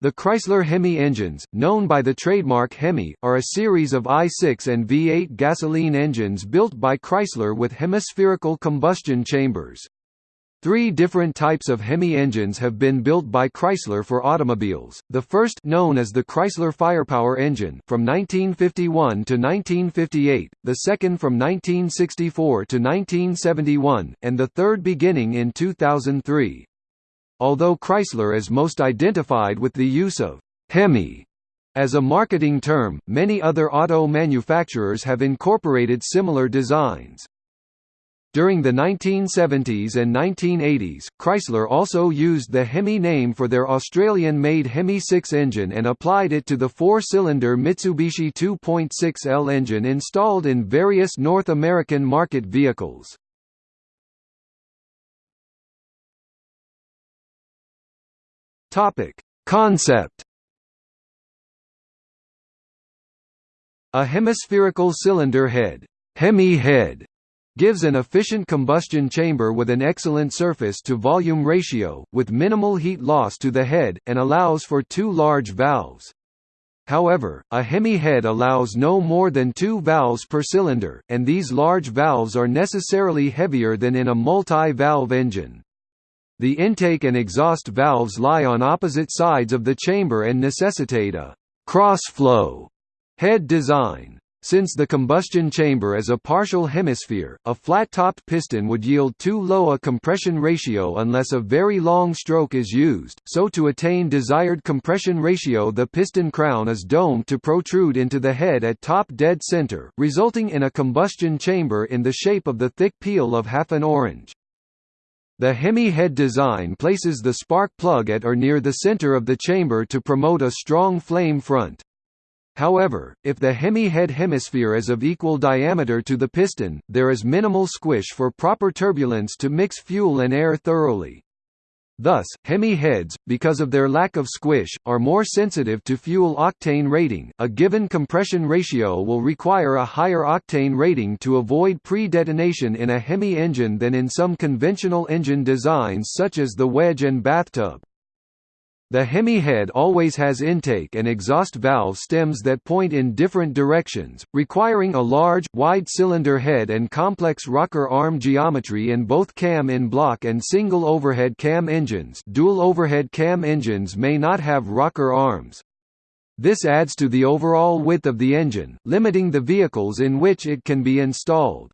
The Chrysler Hemi engines, known by the trademark Hemi, are a series of I6 and V8 gasoline engines built by Chrysler with hemispherical combustion chambers. Three different types of Hemi engines have been built by Chrysler for automobiles. The first, known as the Chrysler Firepower engine, from 1951 to 1958, the second from 1964 to 1971, and the third beginning in 2003. Although Chrysler is most identified with the use of Hemi as a marketing term, many other auto manufacturers have incorporated similar designs. During the 1970s and 1980s, Chrysler also used the Hemi name for their Australian-made Hemi 6 engine and applied it to the four-cylinder Mitsubishi 2.6L engine installed in various North American market vehicles. Topic: Concept A hemispherical cylinder head, Hemi head gives an efficient combustion chamber with an excellent surface-to-volume ratio, with minimal heat loss to the head, and allows for two large valves. However, a Hemi head allows no more than two valves per cylinder, and these large valves are necessarily heavier than in a multi-valve engine. The intake and exhaust valves lie on opposite sides of the chamber and necessitate a cross-flow head design. Since the combustion chamber is a partial hemisphere, a flat-topped piston would yield too low a compression ratio unless a very long stroke is used, so to attain desired compression ratio the piston crown is domed to protrude into the head at top dead center, resulting in a combustion chamber in the shape of the thick peel of half an orange. The Hemi head design places the spark plug at or near the center of the chamber to promote a strong flame front. However, if the Hemi head hemisphere is of equal diameter to the piston, there is minimal squish for proper turbulence to mix fuel and air thoroughly. Thus, Hemi heads, because of their lack of squish, are more sensitive to fuel octane rating. A given compression ratio will require a higher octane rating to avoid pre-detonation in a Hemi engine than in some conventional engine designs such as the wedge and bathtub. The Hemi head always has intake and exhaust valve stems that point in different directions, requiring a large, wide cylinder head and complex rocker arm geometry in both cam-in block and single overhead cam engines dual overhead cam engines may not have rocker arms. This adds to the overall width of the engine, limiting the vehicles in which it can be installed.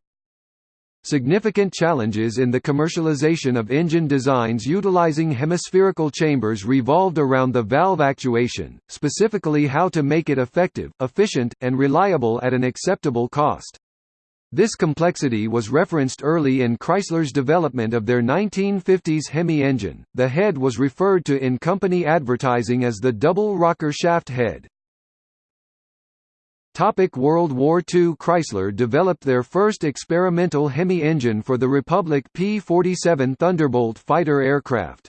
Significant challenges in the commercialization of engine designs utilizing hemispherical chambers revolved around the valve actuation, specifically how to make it effective, efficient, and reliable at an acceptable cost. This complexity was referenced early in Chrysler's development of their 1950s Hemi engine. The head was referred to in company advertising as the double rocker shaft head. Topic World War II Chrysler developed their first experimental Hemi engine for the Republic P-47 Thunderbolt fighter aircraft.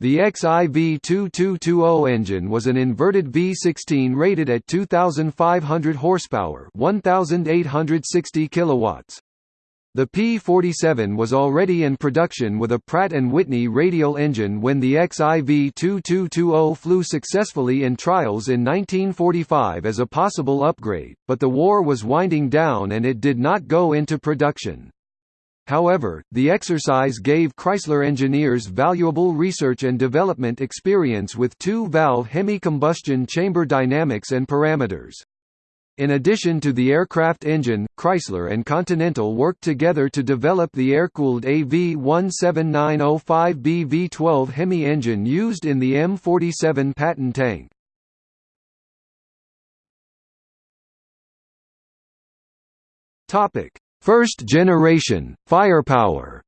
The XIV-2220 engine was an inverted V16 rated at 2,500 horsepower 1,860 kilowatts. The P-47 was already in production with a Pratt & Whitney radial engine when the XIV-2220 flew successfully in trials in 1945 as a possible upgrade, but the war was winding down and it did not go into production. However, the exercise gave Chrysler engineers valuable research and development experience with two-valve Hemi combustion chamber dynamics and parameters. In addition to the aircraft engine, Chrysler and Continental worked together to develop the air-cooled AV-17905B V12 Hemi engine used in the M47 Patton tank. Topic: First generation, firepower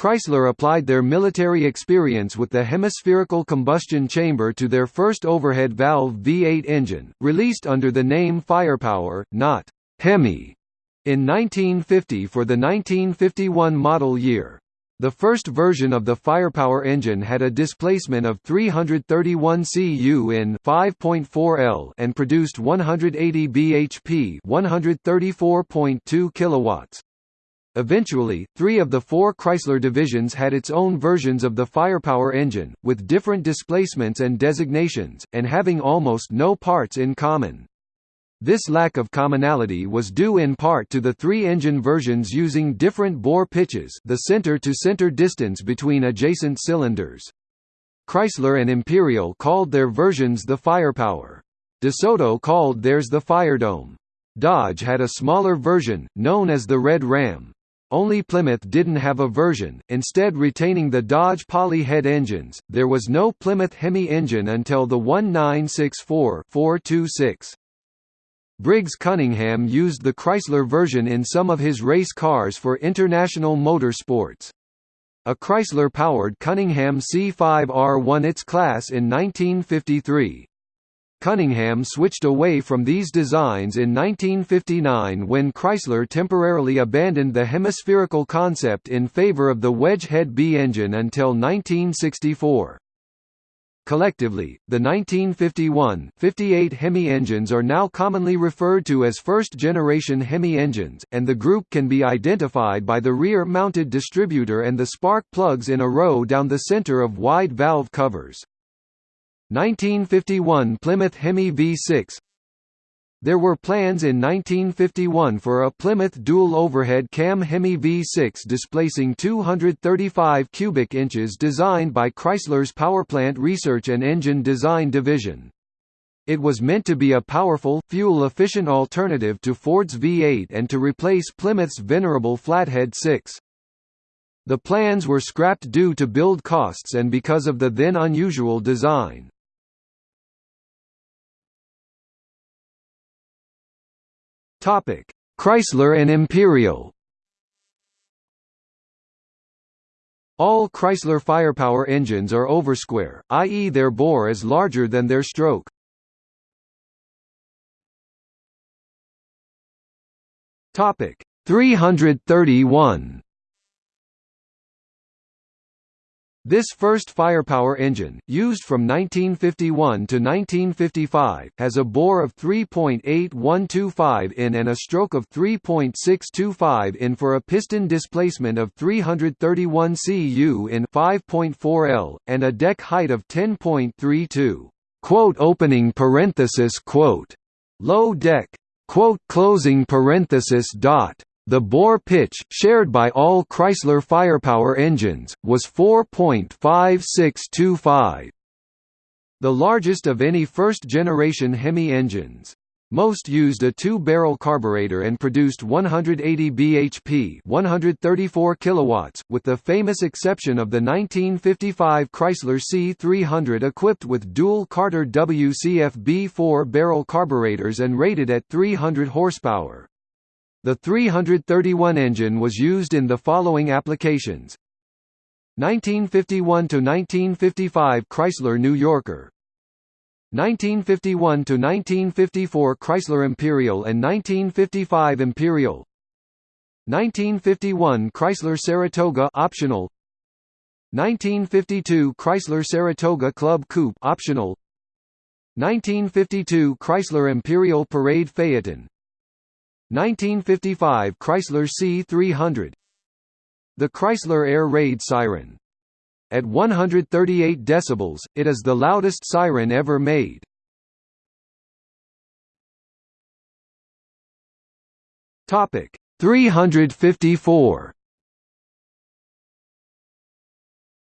Chrysler applied their military experience with the hemispherical combustion chamber to their first overhead valve V8 engine, released under the name Firepower, not Hemi, in 1950 for the 1951 model year. The first version of the Firepower engine had a displacement of 331 cu in 5.4 L and produced 180 bhp, 134.2 kilowatts. Eventually, three of the four Chrysler divisions had its own versions of the firepower engine, with different displacements and designations, and having almost no parts in common. This lack of commonality was due in part to the three engine versions using different bore pitches the center-to-center -center distance between adjacent cylinders. Chrysler and Imperial called their versions the Firepower. DeSoto called theirs the Firedome. Dodge had a smaller version, known as the Red Ram. Only Plymouth didn't have a version, instead retaining the Dodge Poly head engines. There was no Plymouth Hemi engine until the 1964-426. Briggs Cunningham used the Chrysler version in some of his race cars for International Motorsports. A Chrysler-powered Cunningham C5R won its class in 1953. Cunningham switched away from these designs in 1959 when Chrysler temporarily abandoned the hemispherical concept in favor of the wedge head B engine until 1964. Collectively, the 1951-58 Hemi engines are now commonly referred to as first-generation Hemi engines, and the group can be identified by the rear-mounted distributor and the spark plugs in a row down the center of wide valve covers. 1951 Plymouth Hemi V6 There were plans in 1951 for a Plymouth dual overhead cam Hemi V6 displacing 235 cubic inches designed by Chrysler's Powerplant Research and Engine Design Division. It was meant to be a powerful, fuel-efficient alternative to Ford's V8 and to replace Plymouth's venerable Flathead 6. The plans were scrapped due to build costs and because of the then unusual design. Topic: Chrysler and Imperial. All Chrysler firepower engines are oversquare, i.e. their bore is larger than their stroke. Topic: 331. This first firepower engine, used from 1951 to 1955, has a bore of 3.8125 in and a stroke of 3.625 in for a piston displacement of 331 cu in 5.4 L, and a deck height of 10.32. Quote opening parenthesis quote. Low deck. Quote closing parenthesis dot. The bore pitch, shared by all Chrysler firepower engines, was 4.5625. The largest of any first-generation Hemi engines. Most used a two-barrel carburetor and produced 180 bhp 134 kilowatts, with the famous exception of the 1955 Chrysler C300 equipped with dual Carter WCFB 4-barrel carburetors and rated at 300 horsepower. The 331 engine was used in the following applications. 1951–1955 Chrysler New Yorker. 1951–1954 Chrysler Imperial and 1955 Imperial. 1951 Chrysler Saratoga optional. 1952 Chrysler Saratoga Club Coupe optional. 1952 Chrysler Imperial Parade Phaeton 1955 Chrysler C300 The Chrysler Air Raid siren. At 138 decibels, it is the loudest siren ever made. Topic 354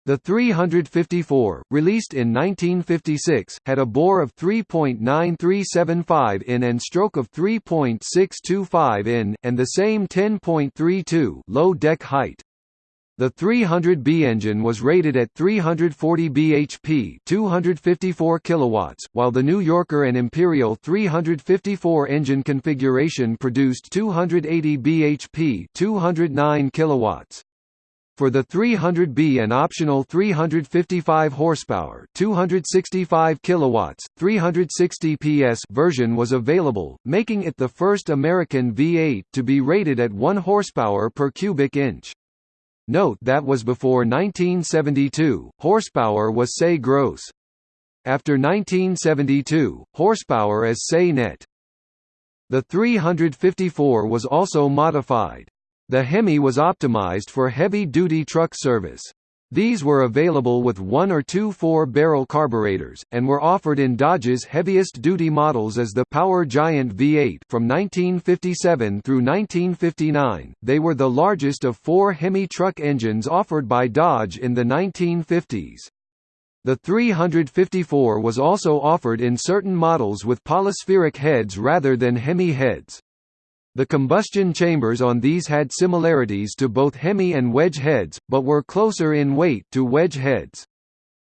The 354, released in 1956, had a bore of 3.9375 in and stroke of 3.625 in, and the same 10.32 low deck height. The 300B engine was rated at 340 bhp, 254 kilowatts, while the New Yorker and Imperial 354 engine configuration produced 280 bhp, 209 kilowatts. For the 300B an optional 355 horsepower, 265 kilowatts, 360 PS version was available, making it the first American V8 to be rated at 1 horsepower per cubic inch. Note that was before 1972. Horsepower was say gross. After 1972, horsepower is say net. The 354 was also modified. The Hemi was optimized for heavy-duty truck service. These were available with one or two four-barrel carburetors, and were offered in Dodge's heaviest-duty models as the Power Giant V8 from 1957 through 1959. They were the largest of four Hemi truck engines offered by Dodge in the 1950s. The 354 was also offered in certain models with polyspheric heads rather than Hemi heads. The combustion chambers on these had similarities to both Hemi and wedge heads, but were closer in weight to wedge heads.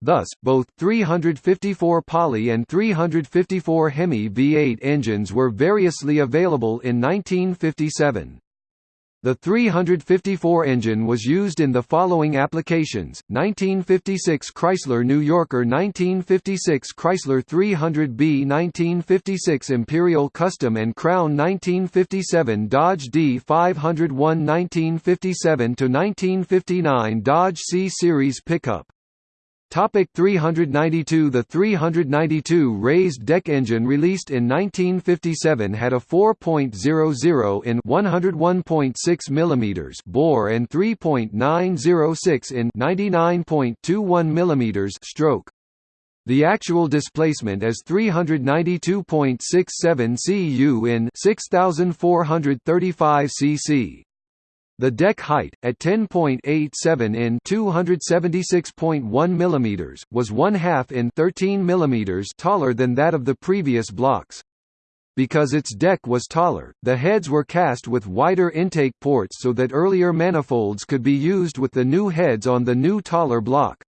Thus, both 354 Poly and 354 Hemi V8 engines were variously available in 1957. The 354 engine was used in the following applications, 1956 Chrysler New Yorker 1956 Chrysler 300B 1956 Imperial Custom and Crown 1957 Dodge D501 1957–1959 Dodge C-Series pickup Topic 392 The 392 raised deck engine released in 1957 had a 4.00 in 101.6 mm bore and 3.906 in 99.21 mm stroke. The actual displacement is 392.67 cu in 6435 cc. The deck height, at 10.87 in 276.1 mm, was one half in 13 mm taller than that of the previous blocks. Because its deck was taller, the heads were cast with wider intake ports so that earlier manifolds could be used with the new heads on the new taller block.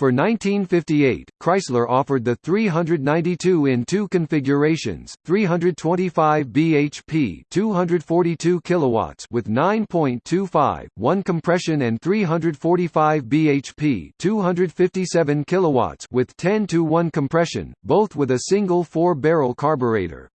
For 1958, Chrysler offered the 392 in two configurations: 325 bhp, 242 kilowatts with 9.25 1 compression, and 345 bhp, 257 kilowatts with 10 to 1 compression, both with a single four-barrel carburetor.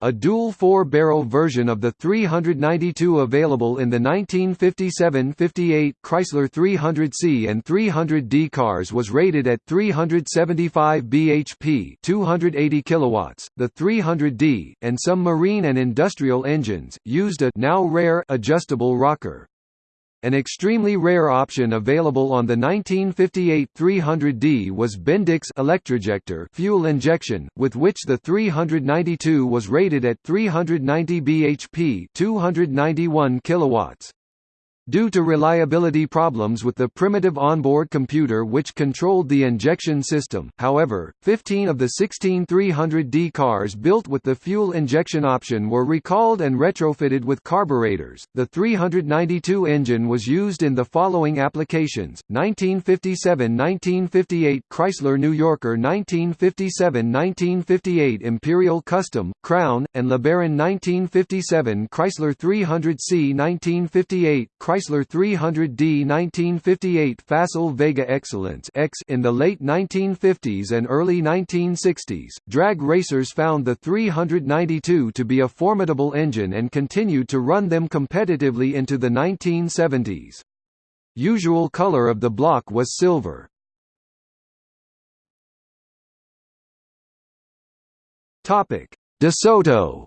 A dual four-barrel version of the 392 available in the 1957–58 Chrysler 300C and 300D cars was rated at 375 bhp, 280 kilowatts. The 300D and some marine and industrial engines used a now rare adjustable rocker. An extremely rare option available on the 1958 300D was Bendix electrojector fuel injection, with which the 392 was rated at 390 bhp 291 kilowatts. Due to reliability problems with the primitive onboard computer which controlled the injection system, however, 15 of the 16 300D cars built with the fuel injection option were recalled and retrofitted with carburetors. The 392 engine was used in the following applications: 1957-1958 Chrysler New Yorker, 1957-1958 Imperial Custom, Crown, and LeBaron 1957 Chrysler 300C 1958 Chrysler Chrysler 300D 1958 Facel Vega Excellence X in the late 1950s and early 1960s, drag racers found the 392 to be a formidable engine and continued to run them competitively into the 1970s. Usual color of the block was silver. DeSoto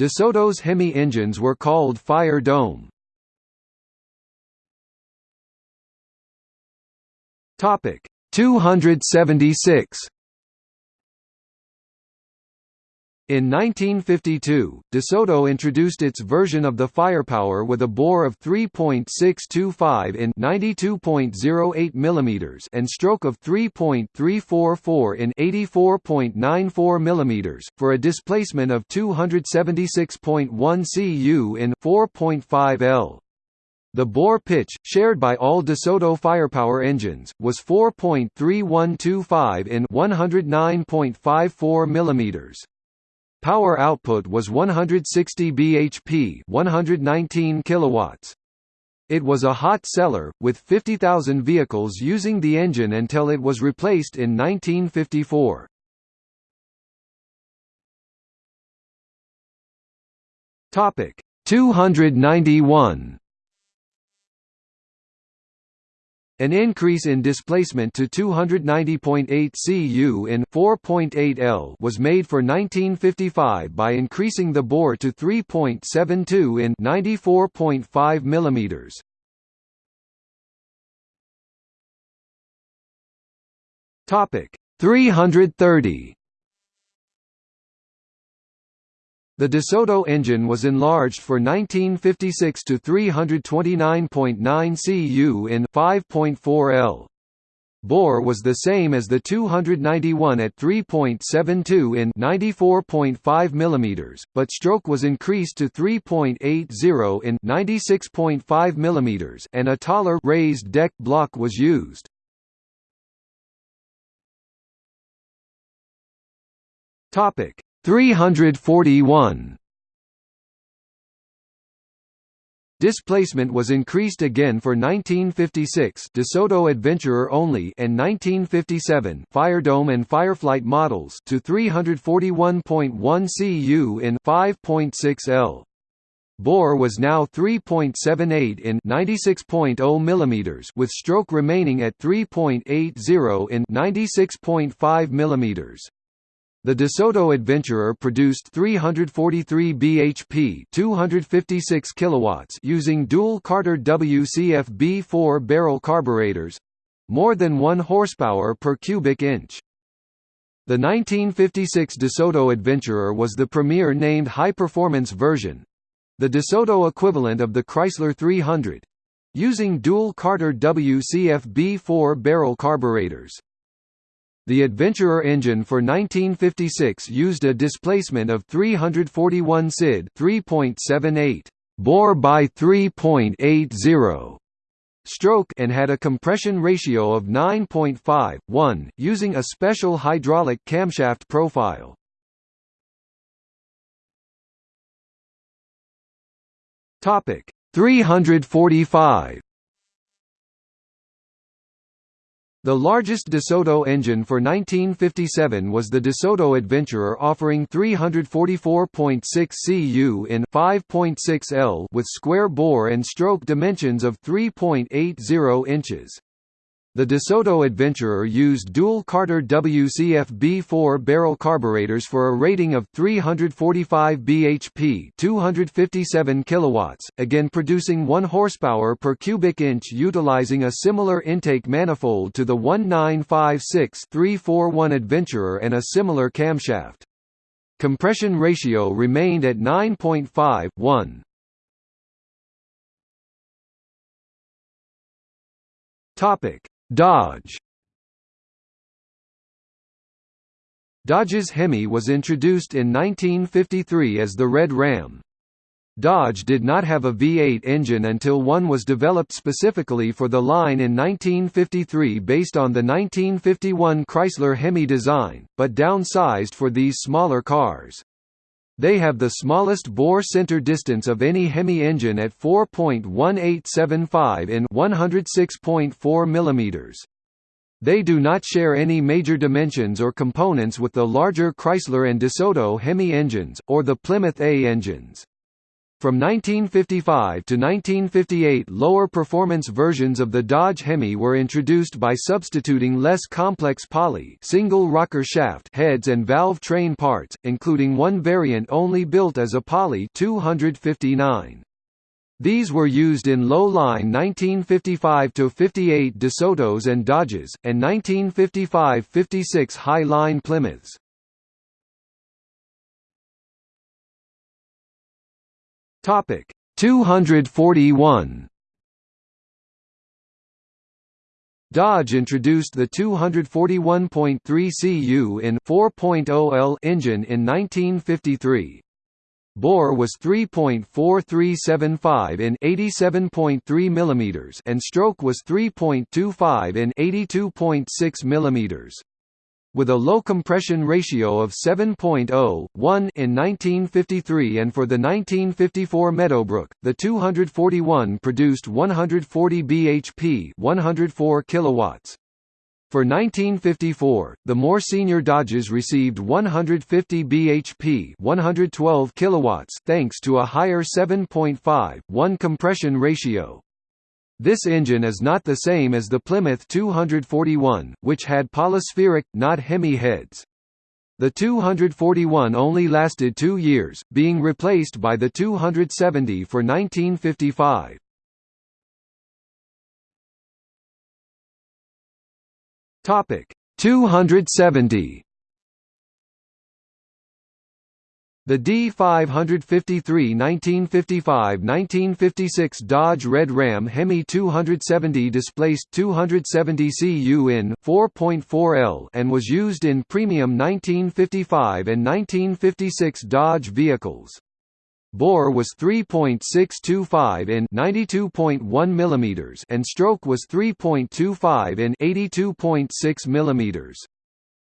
DeSoto's Hemi engines were called Fire Dome. Topic 276 In 1952, DeSoto introduced its version of the Firepower with a bore of 3.625 in 92.08 mm and stroke of 3.344 in 84.94 mm, for a displacement of 276.1 cu in 4.5 L. The bore pitch, shared by all DeSoto firepower engines, was 4.3125 in 109.54 mm. Power output was 160 bhp, 119 kilowatts. It was a hot seller, with 50,000 vehicles using the engine until it was replaced in 1954. Topic 291 An increase in displacement to 290.8 cu in 4.8 L was made for 1955 by increasing the bore to 3.72 in 94.5 mm. Topic 330 The DeSoto engine was enlarged for 1956 to 329.9 cu in 5.4 L. Bore was the same as the 291 at 3.72 in 94.5 mm, but stroke was increased to 3.80 in 96.5 mm and a taller raised deck block was used. Topic 341 Displacement was increased again for 1956 DeSoto Adventurer only and 1957 Firedome and Fireflight models to 341.1 cu in 5.6 L. Bore was now 3.78 in 96.0 mm with stroke remaining at 3.80 in 96.5 mm. The DeSoto Adventurer produced 343 bhp 256 kilowatts using dual Carter WCFB4 barrel carburetors more than 1 horsepower per cubic inch. The 1956 DeSoto Adventurer was the premier named high-performance version the DeSoto equivalent of the Chrysler 300 using dual Carter WCFB4 barrel carburetors. The Adventurer engine for 1956 used a displacement of 341 SID 3.78 bore by 3.80 stroke and had a compression ratio of 9.5 1 using a special hydraulic camshaft profile. Topic 345 The largest DeSoto engine for 1957 was the DeSoto Adventurer offering 344.6 cu in 5.6 L with square bore and stroke dimensions of 3.80 inches. The DeSoto Adventurer used dual Carter WCFB4 barrel carburetors for a rating of 345 bhp 257 kilowatts, again producing 1 horsepower per cubic inch utilizing a similar intake manifold to the 1956-341 Adventurer and a similar camshaft. Compression ratio remained at 9.5 1. Topic Dodge Dodge's Hemi was introduced in 1953 as the Red Ram. Dodge did not have a V8 engine until one was developed specifically for the line in 1953 based on the 1951 Chrysler Hemi design, but downsized for these smaller cars. They have the smallest bore center distance of any Hemi engine at 4.1875 in 106.4 mm. They do not share any major dimensions or components with the larger Chrysler and DeSoto Hemi engines, or the Plymouth A engines. From 1955 to 1958 lower performance versions of the Dodge Hemi were introduced by substituting less complex poly single rocker shaft heads and valve train parts, including one variant only built as a poly 259. These were used in low-line 1955–58 DeSotos and Dodges, and 1955–56 high-line Plymouths. Topic. 241 Dodge introduced the 241.3 cu in 4.0 L engine in 1953. Bore was 3.4375 in 87.3 mm and stroke was 3.25 in 82.6 mm with a low compression ratio of 7.0, 1 in 1953 and for the 1954 Meadowbrook, the 241 produced 140 bhp 104 kilowatts. For 1954, the more senior Dodges received 150 bhp 112 kilowatts thanks to a higher 7.5, 1 compression ratio. This engine is not the same as the Plymouth 241, which had polyspheric, not Hemi heads. The 241 only lasted two years, being replaced by the 270 for 1955. Topic 270 The D553 1955–1956 Dodge Red Ram Hemi 270 displaced 270 cu in 4.4L and was used in premium 1955 and 1956 Dodge vehicles. Bore was 3.625 in 92.1 mm and stroke was 3.25 in 82.6 mm.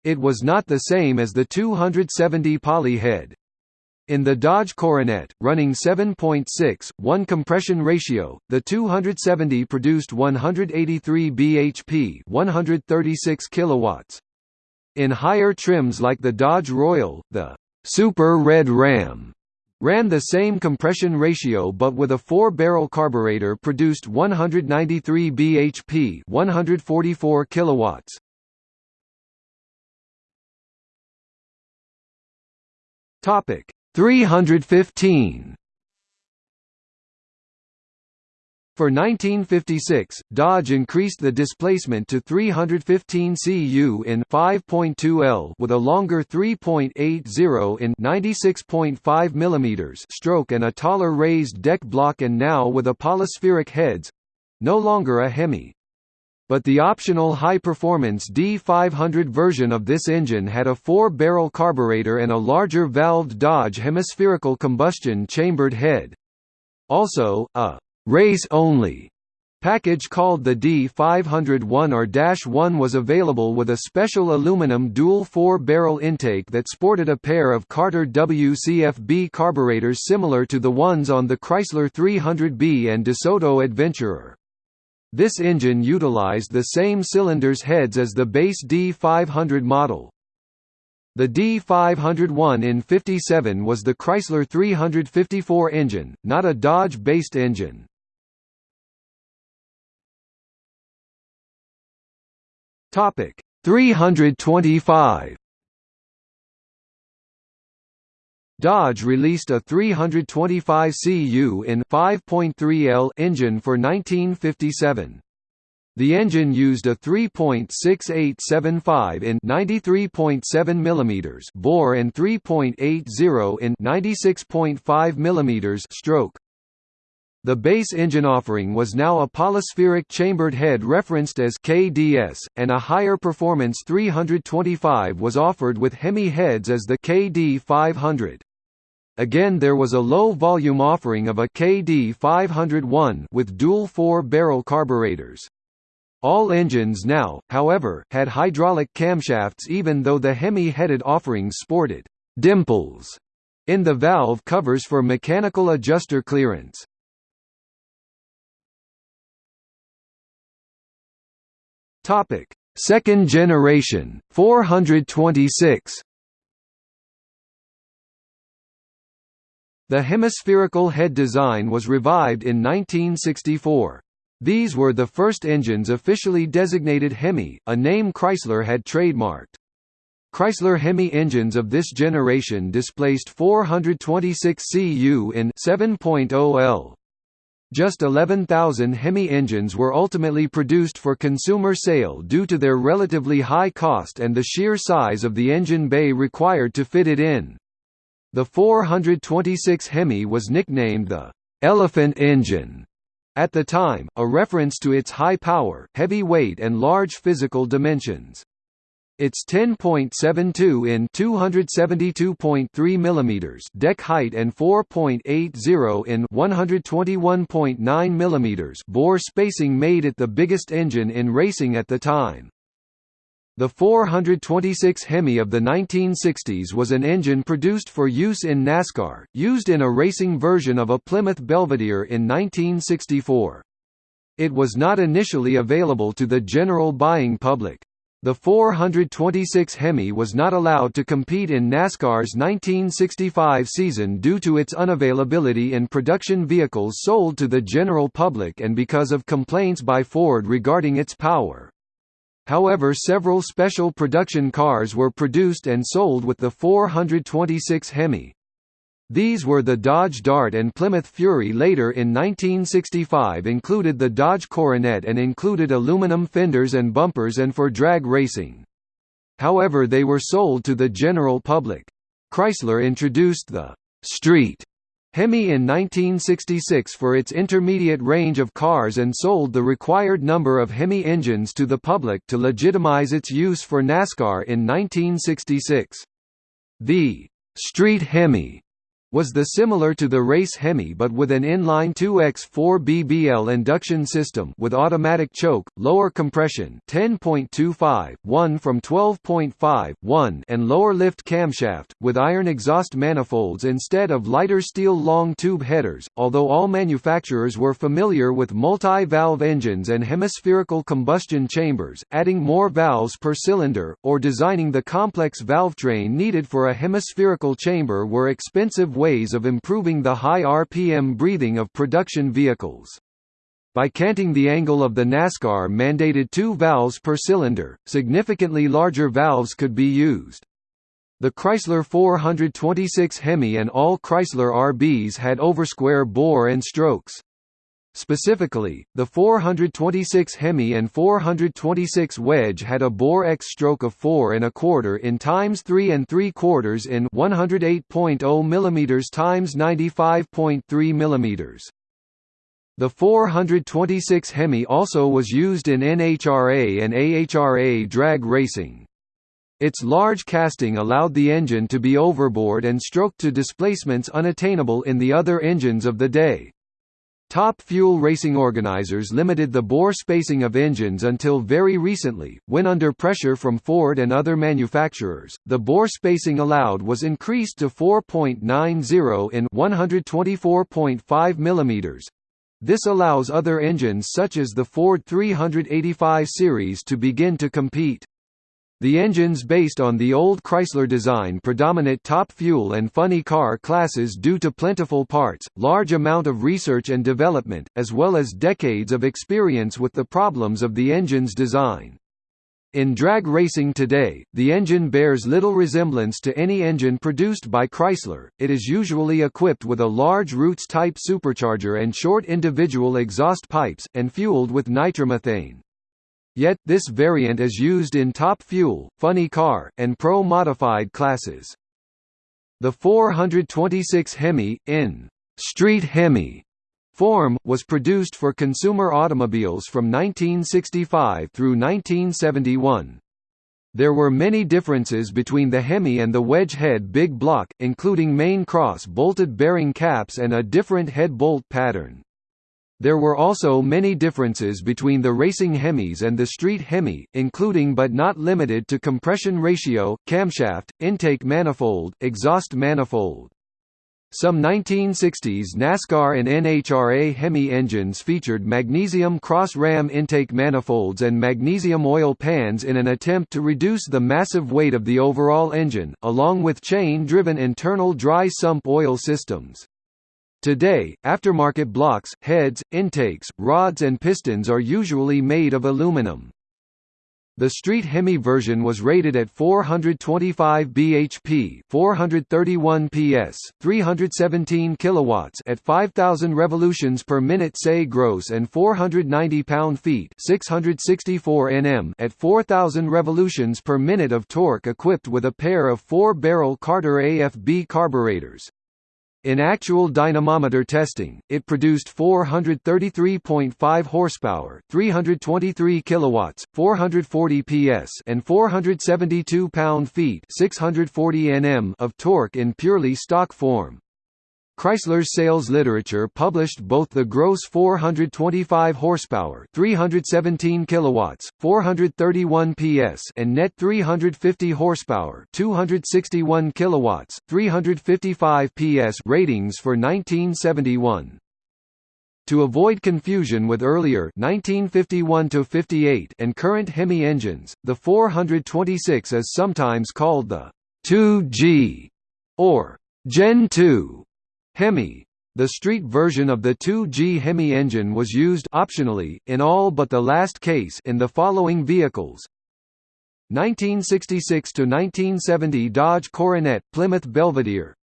It was not the same as the 270 poly head. In the Dodge Coronet, running 7.6, 1 compression ratio, the 270 produced 183 bhp 136 kilowatts. In higher trims like the Dodge Royal, the Super Red Ram ran the same compression ratio but with a four-barrel carburetor produced 193 bhp 144 kilowatts. Topic 315 For 1956, Dodge increased the displacement to 315 cu in 5.2 L with a longer 3.80 in 96.5 mm stroke and a taller raised deck block and now with a polyspheric heads—no longer a Hemi but the optional high-performance D500 version of this engine had a four-barrel carburetor and a larger valved Dodge hemispherical combustion chambered head. Also, a «race-only» package called the D501 or Dash 1 was available with a special aluminum dual four-barrel intake that sported a pair of Carter WCFB carburetors similar to the ones on the Chrysler 300B and DeSoto Adventurer. This engine utilized the same cylinders heads as the base D500 model. The D501 in 57 was the Chrysler 354 engine, not a Dodge-based engine. Topic 325 Dodge released a 325 cu in 5.3L engine for 1957. The engine used a 3.6875 in 93.7 mm bore and 3.80 in 96.5 mm stroke. The base engine offering was now a polyspheric chambered head referenced as KDS, and a higher performance 325 was offered with Hemi heads as the KD 500. Again there was a low-volume offering of a KD 501 with dual four-barrel carburetors. All engines now, however, had hydraulic camshafts even though the Hemi-headed offerings sported «dimples» in the valve covers for mechanical adjuster clearance. Second generation, 426 The hemispherical head design was revived in 1964. These were the first engines officially designated Hemi, a name Chrysler had trademarked. Chrysler Hemi engines of this generation displaced 426 cu in 7.0 L. Just 11,000 Hemi engines were ultimately produced for consumer sale due to their relatively high cost and the sheer size of the engine bay required to fit it in. The 426 Hemi was nicknamed the «elephant engine» at the time, a reference to its high power, heavy weight and large physical dimensions. Its 10.72 in 272.3 mm deck height and 4.80 in 121.9 mm bore spacing made it the biggest engine in racing at the time. The 426 Hemi of the 1960s was an engine produced for use in NASCAR, used in a racing version of a Plymouth Belvedere in 1964. It was not initially available to the general buying public. The 426 Hemi was not allowed to compete in NASCAR's 1965 season due to its unavailability in production vehicles sold to the general public and because of complaints by Ford regarding its power. However several special production cars were produced and sold with the 426 Hemi. These were the Dodge Dart and Plymouth Fury later in 1965 included the Dodge Coronet and included aluminum fenders and bumpers and for drag racing. However they were sold to the general public. Chrysler introduced the «Street» Hemi in 1966 for its intermediate range of cars and sold the required number of Hemi engines to the public to legitimize its use for NASCAR in 1966. The «Street Hemi» was the similar to the race Hemi but with an inline 2x4 BBL induction system with automatic choke, lower compression 10.25, 1 from 12.5, 1 and lower lift camshaft, with iron exhaust manifolds instead of lighter steel long tube headers, although all manufacturers were familiar with multi-valve engines and hemispherical combustion chambers, adding more valves per cylinder, or designing the complex valve train needed for a hemispherical chamber were expensive ways of improving the high RPM breathing of production vehicles. By canting the angle of the NASCAR mandated two valves per cylinder, significantly larger valves could be used. The Chrysler 426 Hemi and all Chrysler RBs had oversquare bore and strokes. Specifically, the 426 Hemi and 426 Wedge had a bore X stroke of 4 and a quarter in times 3 and 3 quarters in 108.0 mm times 95.3 mm. The 426 Hemi also was used in NHRA and AHRA drag racing. Its large casting allowed the engine to be overbored and stroked to displacements unattainable in the other engines of the day. Top Fuel racing organizers limited the bore spacing of engines until very recently, when under pressure from Ford and other manufacturers, the bore spacing allowed was increased to 4.90 in 124.5 mm. This allows other engines such as the Ford 385 series to begin to compete. The engines based on the old Chrysler design predominate top fuel and funny car classes due to plentiful parts, large amount of research and development, as well as decades of experience with the problems of the engine's design. In drag racing today, the engine bears little resemblance to any engine produced by Chrysler, it is usually equipped with a large Roots-type supercharger and short individual exhaust pipes, and fueled with nitromethane. Yet, this variant is used in Top Fuel, Funny Car, and Pro Modified classes. The 426 Hemi, in Street Hemi form, was produced for consumer automobiles from 1965 through 1971. There were many differences between the Hemi and the wedge head big block, including main cross bolted bearing caps and a different head bolt pattern. There were also many differences between the racing Hemis and the street Hemi, including but not limited to compression ratio, camshaft, intake manifold, exhaust manifold. Some 1960s NASCAR and NHRA Hemi engines featured magnesium cross-ram intake manifolds and magnesium oil pans in an attempt to reduce the massive weight of the overall engine, along with chain-driven internal dry sump oil systems. Today, aftermarket blocks, heads, intakes, rods and pistons are usually made of aluminum. The Street Hemi version was rated at 425 bhp, 431 ps, 317 kilowatts at 5000 revolutions per minute say gross and 490 pound-feet, 664 Nm at 4000 revolutions per minute of torque equipped with a pair of 4-barrel Carter AFB carburetors. In actual dynamometer testing, it produced 433.5 horsepower, 323 kilowatts, 440 PS, and 472 pound-feet, 640 Nm of torque in purely stock form. Chrysler's sales literature published both the gross 425 horsepower, 317 kilowatts, 431 PS, and net 350 horsepower, 261 kilowatts, 355 PS ratings for 1971. To avoid confusion with earlier 1951 and current Hemi engines, the 426 is sometimes called the 2G or Gen 2 Hemi. The street version of the 2G Hemi engine was used optionally in all but the last case in the following vehicles: 1966 to 1970 Dodge Coronet Plymouth Belvedere.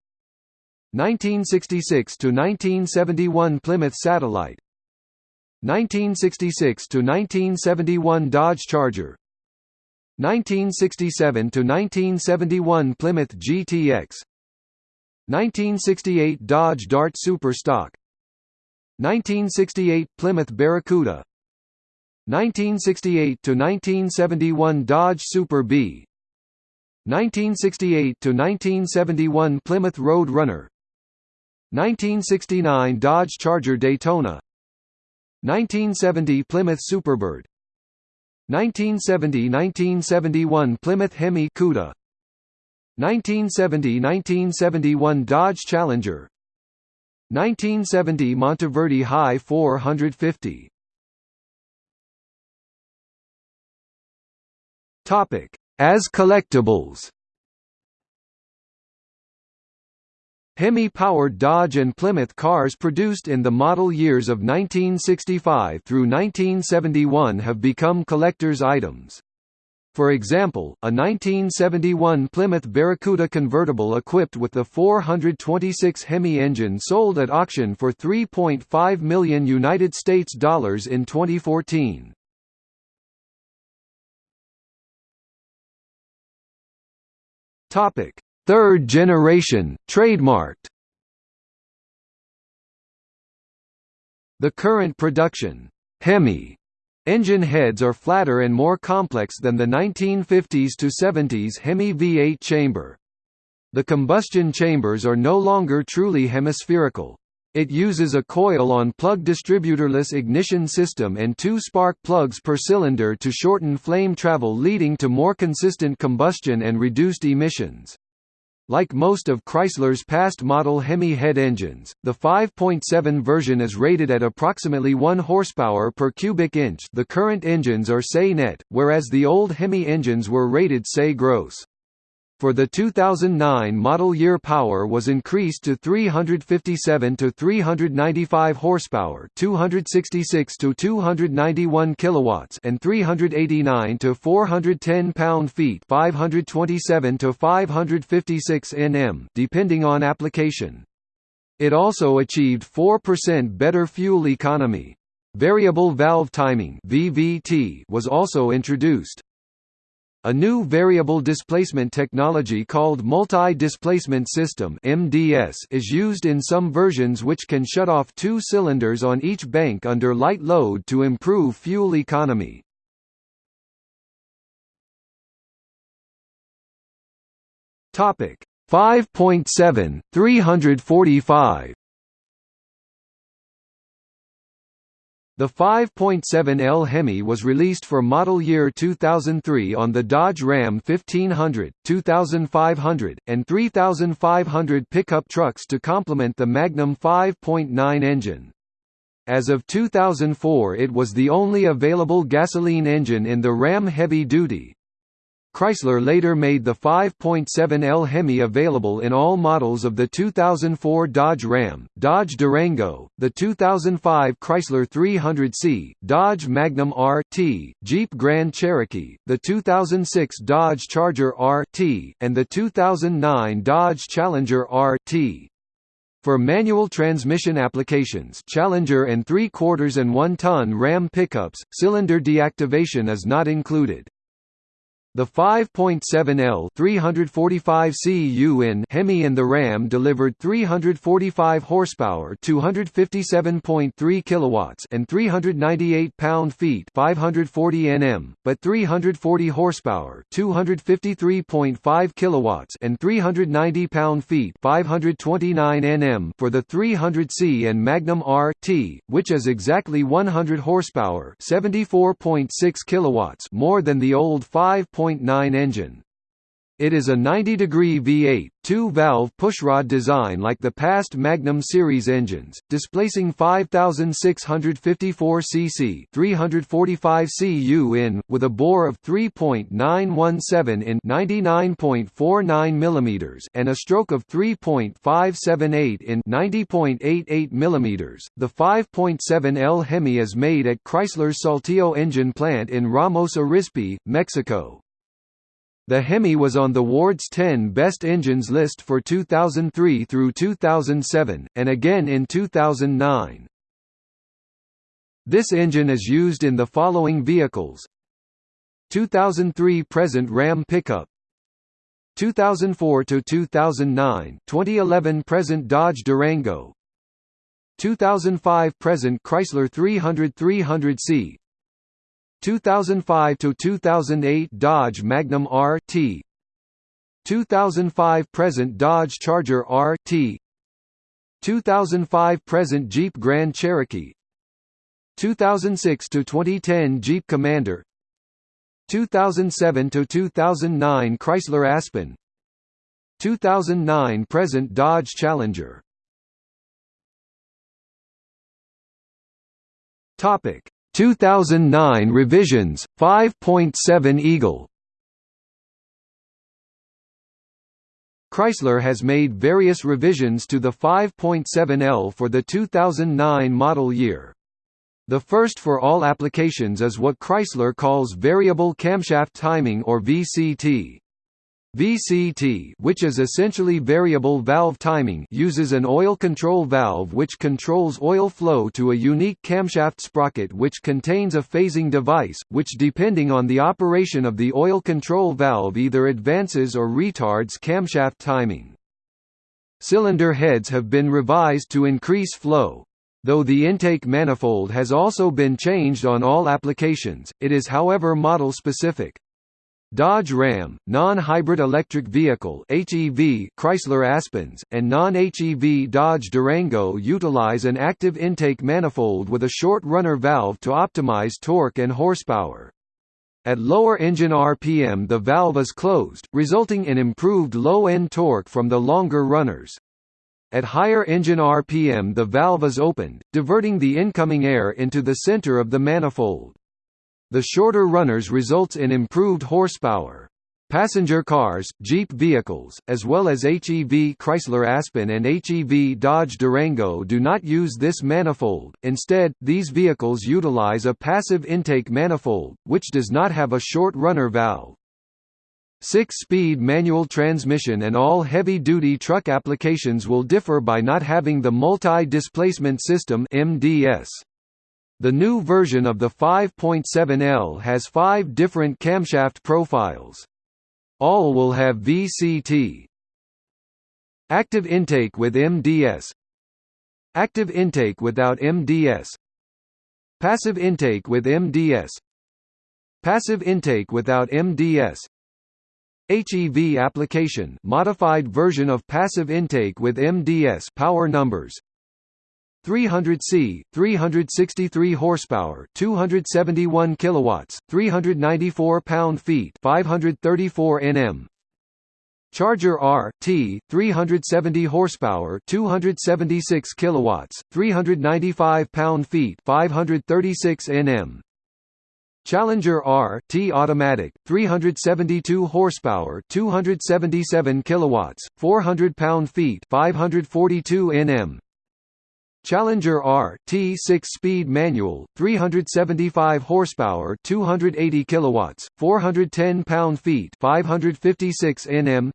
1966 to 1971 Plymouth Satellite. 1966 to 1971 Dodge Charger. 1967 to 1971 Plymouth GTX 1968 Dodge Dart Super Stock. 1968 Plymouth Barracuda. 1968 to 1971 Dodge Super Bee 1968 to 1971 Plymouth Road Runner. 1969 Dodge Charger Daytona. 1970 Plymouth Superbird. 1970–1971 Plymouth Hemi Cuda 1970–1971 Dodge Challenger. 1970 Monteverdi Hai 450 Topic as collectibles. Hemi-powered Dodge and Plymouth cars produced in the model years of 1965 through 1971 have become collector's items. For example, a 1971 Plymouth Barracuda convertible equipped with the 426 Hemi engine sold at auction for 3.5 million United States dollars in 2014. Topic: Third generation, trademarked The current production, Hemi engine heads are flatter and more complex than the 1950s to 70s Hemi V8 chamber. The combustion chambers are no longer truly hemispherical. It uses a coil-on plug distributorless ignition system and two spark plugs per cylinder to shorten flame travel leading to more consistent combustion and reduced emissions. Like most of Chrysler's past model Hemi head engines, the 5.7 version is rated at approximately 1 horsepower per cubic inch the current engines are SAE net, whereas the old Hemi engines were rated SAE gross. For the 2009 model year power was increased to 357 to 395 horsepower, 266 to 291 kilowatts, and 389 to 410 pound-feet, 527 to 556 Nm, depending on application. It also achieved 4% better fuel economy. Variable valve timing (VVT) was also introduced. A new variable displacement technology called multi-displacement system (MDS) is used in some versions which can shut off two cylinders on each bank under light load to improve fuel economy. Topic 5.7 345 The 5.7L Hemi was released for model year 2003 on the Dodge Ram 1500, 2500, and 3500 pickup trucks to complement the Magnum 5.9 engine. As of 2004 it was the only available gasoline engine in the Ram Heavy Duty, Chrysler later made the 5.7L Hemi available in all models of the 2004 Dodge Ram, Dodge Durango, the 2005 Chrysler 300C, Dodge Magnum RT, Jeep Grand Cherokee, the 2006 Dodge Charger RT, and the 2009 Dodge Challenger RT. For manual transmission applications Challenger and 3 quarters and 1 ton Ram pickups, cylinder deactivation is not included. The 5.7L 345 cu Hemi and the Ram delivered 345 horsepower, 257.3 kilowatts, and 398 pound-feet, 540 Nm, but 340 horsepower, 253.5 kilowatts, and 390 pound-feet, 529 Nm for the 300C and Magnum RT, which is exactly 100 horsepower, 74.6 kilowatts more than the old 5. 1.9 engine. It is a 90-degree V8, two-valve pushrod design like the past Magnum series engines, displacing 5,654 cc 345 cu in, with a bore of 3.917 in 99.49 mm and a stroke of 3.578 in 90.88 mm. The 5.7L Hemi is made at Chrysler's Saltillo engine plant in Ramos Arizpe, Mexico. The Hemi was on the Ward's 10 Best Engines list for 2003 through 2007, and again in 2009. This engine is used in the following vehicles. 2003 present Ram pickup. 2004 to 2009 2011 present Dodge Durango. 2005 present Chrysler 300 300C 2005 to 2008 Dodge Magnum RT 2005 present Dodge Charger RT 2005 present Jeep Grand Cherokee. 2006 to 2010 Jeep Commander. 2007 to 2009 Chrysler Aspen. 2009 present Dodge Challenger. Topic 2009 revisions 5.7 Eagle Chrysler has made various revisions to the 5.7L for the 2009 model year. The first for all applications is what Chrysler calls Variable Camshaft Timing or VCT. VCT which is essentially variable valve timing uses an oil control valve which controls oil flow to a unique camshaft sprocket which contains a phasing device, which depending on the operation of the oil control valve either advances or retards camshaft timing. Cylinder heads have been revised to increase flow. Though the intake manifold has also been changed on all applications, it is however model specific. Dodge Ram, non-hybrid electric vehicle (HEV) Chrysler Aspens, and non-HEV Dodge Durango utilize an active intake manifold with a short runner valve to optimize torque and horsepower. At lower engine RPM the valve is closed, resulting in improved low-end torque from the longer runners. At higher engine RPM the valve is opened, diverting the incoming air into the center of the manifold. The shorter runners results in improved horsepower. Passenger cars, Jeep vehicles, as well as HEV Chrysler Aspen and HEV Dodge Durango do not use this manifold, instead, these vehicles utilize a passive intake manifold, which does not have a short runner valve. Six-speed manual transmission and all heavy-duty truck applications will differ by not having the multi-displacement system MDS. The new version of the 5.7L has five different camshaft profiles. All will have VCT. Active intake with MDS Active intake without MDS Passive intake with MDS Passive intake without MDS HEV application modified version of passive intake with MDS power numbers 300C, 363 horsepower, 271 kilowatts, 394 pound-feet, 534 Nm. Charger R T 370 horsepower, 276 kilowatts, 395 pound-feet, 536 Nm. Challenger R T automatic, 372 horsepower, 277 kilowatts, 400 pound-feet, 542 Nm. Challenger R T 6-speed manual, 375 horsepower, 280 kilowatts, 410 pound-feet, 556 Nm.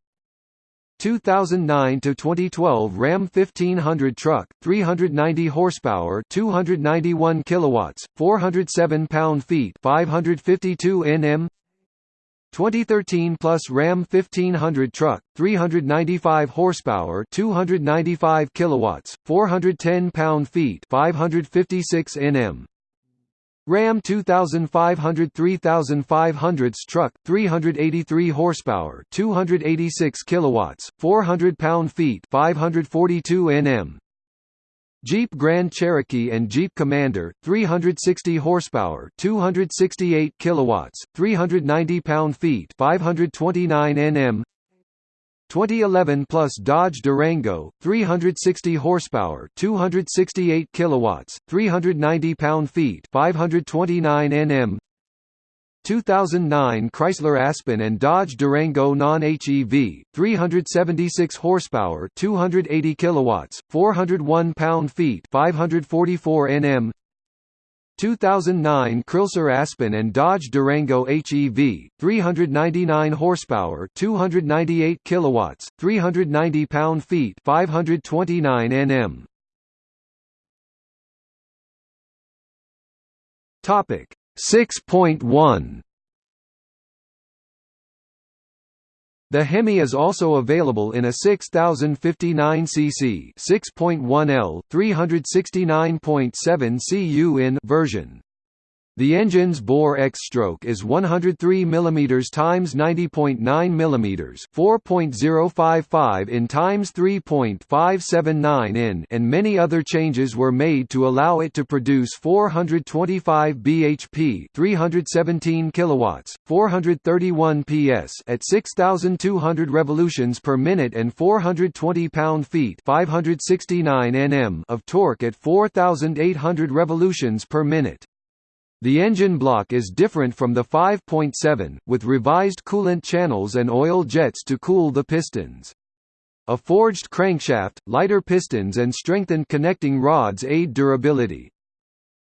2009 to 2012 Ram 1500 truck, 390 horsepower, 291 kilowatts, 407 pound-feet, 552 Nm. 2013 plus Ram 1500 truck, 395 horsepower, 295 kilowatts, 410 pound-feet, 556 Nm. Ram 2500 3500 truck, 383 horsepower, 286 kilowatts, 400 pound-feet, 542 Nm. Jeep Grand Cherokee and Jeep Commander, 360 horsepower, 268 kilowatts, 390 pound-feet, 529 Nm. 2011 plus Dodge Durango 360 horsepower 268 kilowatts 390 pound-feet 529 Nm 2009 Chrysler Aspen and Dodge Durango non-HEV 376 horsepower 280 kilowatts 401 pound-feet 544 Nm 2009 Chrysler Aspen and Dodge Durango HEV 399 horsepower 298 kilowatts 390 pound-feet 529 Nm Topic 6.1 The Hemi is also available in a 6059 cc 6.1 L 369.7 cu in version. The engine's bore X stroke is 103 mm x 90.9 mm 4.055 in x 3.579 in and many other changes were made to allow it to produce 425 bhp 317 kilowatts 431 ps at 6200 revolutions per minute and 420 pound-feet 569 nm of torque at 4800 revolutions per minute. The engine block is different from the 5.7, with revised coolant channels and oil jets to cool the pistons. A forged crankshaft, lighter pistons and strengthened connecting rods aid durability.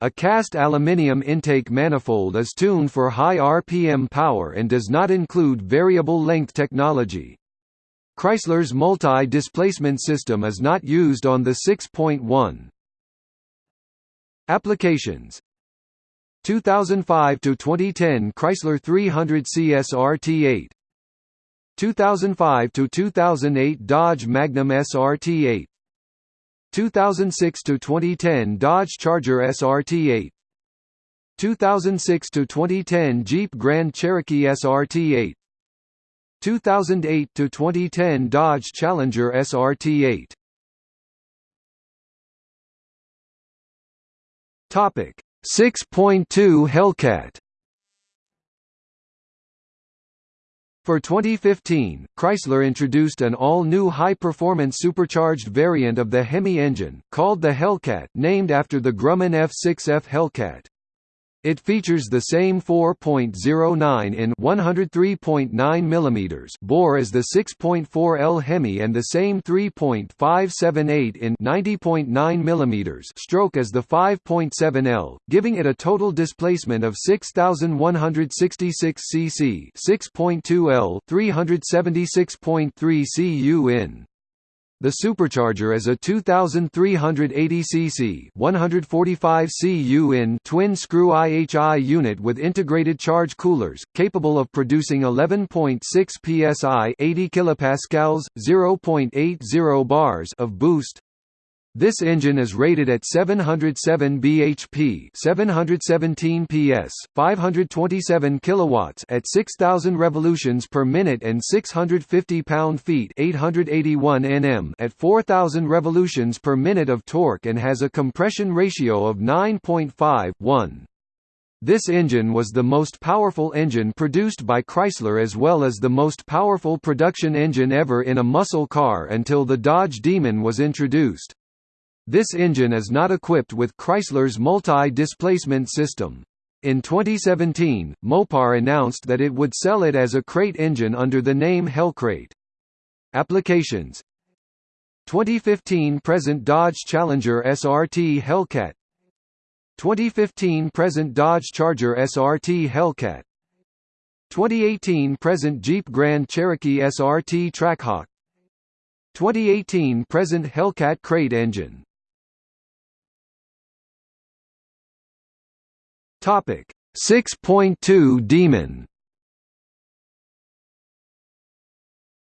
A cast aluminium intake manifold is tuned for high RPM power and does not include variable length technology. Chrysler's multi-displacement system is not used on the 6.1. Applications 2005 to 2010 Chrysler 300 CSRT8 2005 to 2008 Dodge Magnum SRT8 2006 to 2010 Dodge Charger SRT8 2006 to 2010 Jeep Grand Cherokee SRT8 2008 to 2010 Dodge Challenger SRT8 Topic 6.2 Hellcat For 2015, Chrysler introduced an all-new high-performance supercharged variant of the Hemi engine, called the Hellcat named after the Grumman F6F Hellcat. It features the same 4.09 in 103.9 mm bore as the 6.4 L Hemi and the same 3.578 in 90.9 mm stroke as the 5.7 L, giving it a total displacement of 6166 cc, 6.2 L, 376.3 cu in. The supercharger is a 2,380 cc 145 cu in twin-screw IHI unit with integrated charge coolers, capable of producing 11.6 psi 80 kilopascals, 0.80 bars of boost, this engine is rated at 707 bhp, 717 ps, 527 kilowatts at 6000 revolutions per minute and 650 pound-feet, 881 Nm at 4000 revolutions per minute of torque and has a compression ratio of 9.51. This engine was the most powerful engine produced by Chrysler as well as the most powerful production engine ever in a muscle car until the Dodge Demon was introduced. This engine is not equipped with Chrysler's multi-displacement system. In 2017, Mopar announced that it would sell it as a crate engine under the name Hellcrate. Applications. 2015 present Dodge Challenger SRT Hellcat. 2015 present Dodge Charger SRT Hellcat. 2018 present Jeep Grand Cherokee SRT Trackhawk. 2018 present Hellcat crate engine Topic 6.2 Demon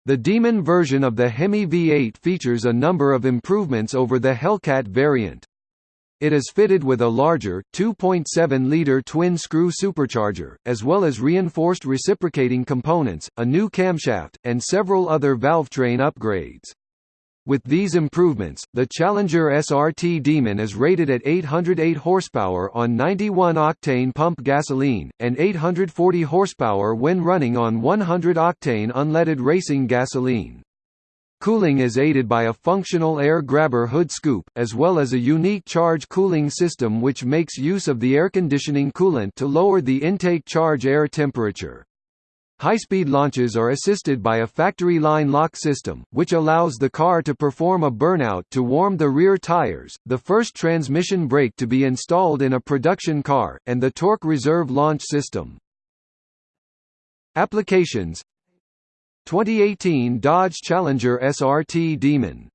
The Demon version of the Hemi V8 features a number of improvements over the Hellcat variant. It is fitted with a larger, 2.7-liter twin-screw supercharger, as well as reinforced reciprocating components, a new camshaft, and several other valvetrain upgrades. With these improvements, the Challenger SRT Demon is rated at 808 horsepower on 91-octane pump gasoline, and 840 horsepower when running on 100-octane unleaded racing gasoline. Cooling is aided by a functional air grabber hood scoop, as well as a unique charge cooling system which makes use of the air conditioning coolant to lower the intake charge air temperature. High-speed launches are assisted by a factory line lock system, which allows the car to perform a burnout to warm the rear tires, the first transmission brake to be installed in a production car, and the torque reserve launch system. Applications 2018 Dodge Challenger SRT Demon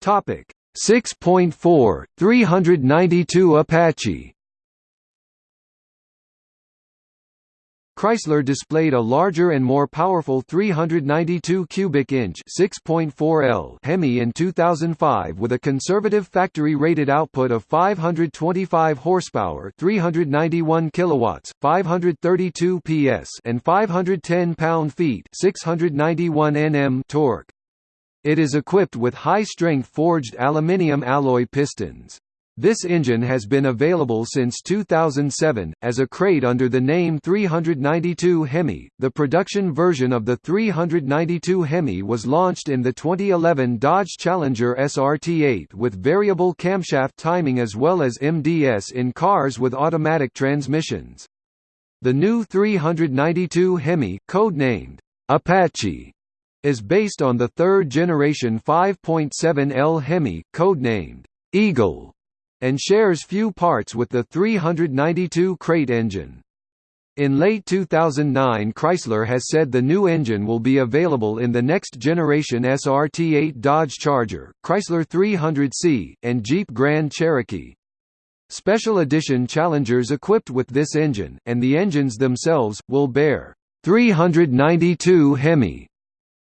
Topic 6.4 392 Apache Chrysler displayed a larger and more powerful 392 cubic inch 6.4 L Hemi in 2005 with a conservative factory rated output of 525 horsepower, 391 kilowatts, 532 PS and 510 pound-feet, 691 Nm torque. It is equipped with high-strength forged aluminium alloy pistons. This engine has been available since 2007, as a crate under the name 392 Hemi. The production version of the 392 Hemi was launched in the 2011 Dodge Challenger SRT8 with variable camshaft timing as well as MDS in cars with automatic transmissions. The new 392 Hemi, codenamed Apache, is based on the third generation 5.7L Hemi, codenamed Eagle and shares few parts with the 392 crate engine. In late 2009 Chrysler has said the new engine will be available in the next generation SRT8 Dodge Charger, Chrysler 300C, and Jeep Grand Cherokee. Special edition Challengers equipped with this engine, and the engines themselves, will bear 392 Hemi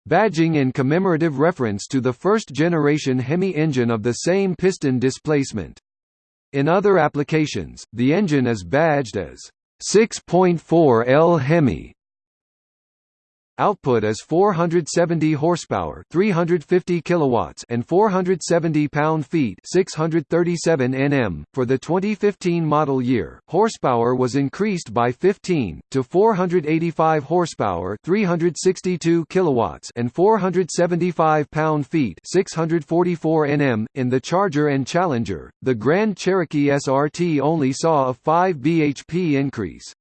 badging in commemorative reference to the first-generation Hemi engine of the same piston displacement. In other applications, the engine is badged as 6.4 L Hemi Output is 470 horsepower, 350 kilowatts, and 470 pound-feet, 637 Nm. For the 2015 model year, horsepower was increased by 15 to 485 horsepower, 362 kilowatts, and 475 pound-feet, 644 Nm. In the Charger and Challenger, the Grand Cherokee SRT only saw a 5 bhp increase.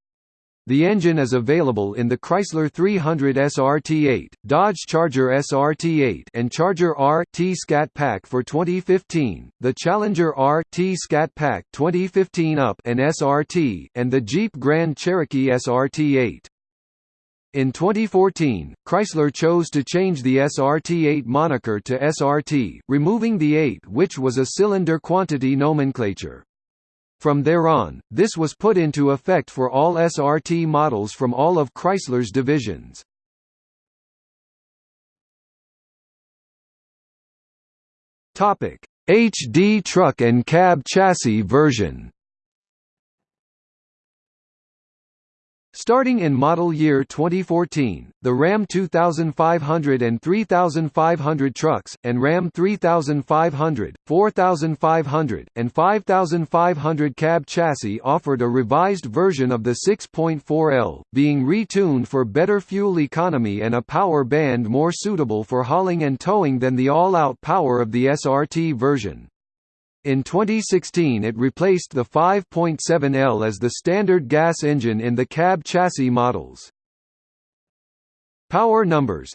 The engine is available in the Chrysler 300 SRT8, Dodge Charger SRT8 and Charger R-T Scat Pack for 2015, the Challenger R-T Scat Pack 2015 Up and SRT, and the Jeep Grand Cherokee SRT8. In 2014, Chrysler chose to change the SRT8 moniker to SRT, removing the 8 which was a cylinder quantity nomenclature. From there on, this was put into effect for all SRT models from all of Chrysler's divisions. HD truck and cab chassis version Starting in model year 2014, the Ram 2500 and 3500 trucks, and Ram 3500, 4500, and 5500 cab chassis offered a revised version of the 6.4L, being retuned for better fuel economy and a power band more suitable for hauling and towing than the all-out power of the SRT version. In 2016 it replaced the 5.7L as the standard gas engine in the cab chassis models. Power numbers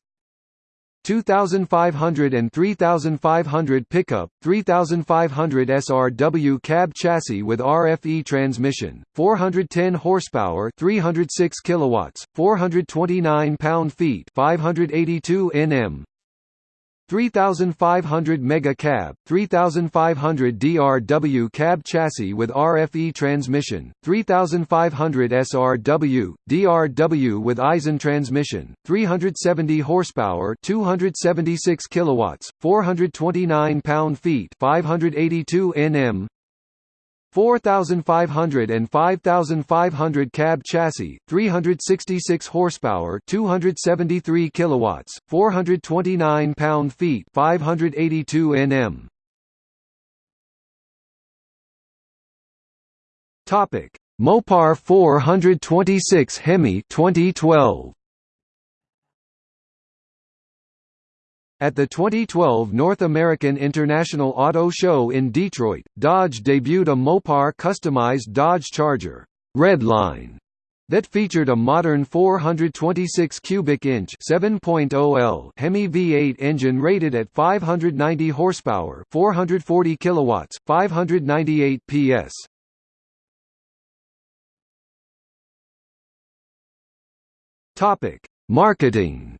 2500 and 3500 pickup, 3500 SRW cab chassis with RFE transmission, 410 horsepower, 306 kilowatts, 429 pound-feet, 582 Nm, 3500 Mega Cab, 3500 DRW cab chassis with RFE transmission, 3500 SRW, DRW with Aisin transmission, 370 horsepower, 276 kilowatts, 429 pound-feet, 582 Nm, 4500 and 5500 cab chassis, 366 horsepower, 273 kilowatts, 429 pound-feet, 582 Nm. Topic: Mopar 426 Hemi 2012. At the 2012 North American International Auto Show in Detroit, Dodge debuted a Mopar customized Dodge Charger Redline that featured a modern 426 cubic inch 7.0L Hemi V8 engine rated at 590 horsepower, 440 kilowatts, 598 PS. Topic: Marketing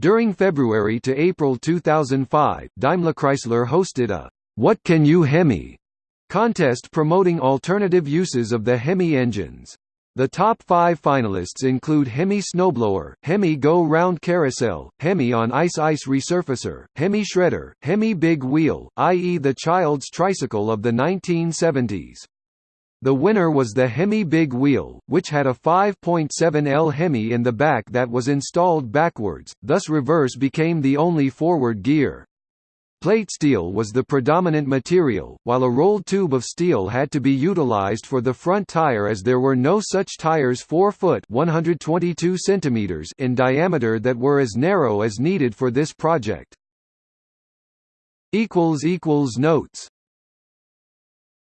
During February to April 2005, DaimlerChrysler hosted a What Can You Hemi contest promoting alternative uses of the Hemi engines. The top five finalists include Hemi Snowblower, Hemi Go Round Carousel, Hemi on Ice Ice Resurfacer, Hemi Shredder, Hemi Big Wheel, i.e. the child's tricycle of the 1970s. The winner was the Hemi Big Wheel, which had a 5.7L Hemi in the back that was installed backwards, thus reverse became the only forward gear. Plate steel was the predominant material, while a rolled tube of steel had to be utilized for the front tire as there were no such tires 4 foot 122 centimeters in diameter that were as narrow as needed for this project. Notes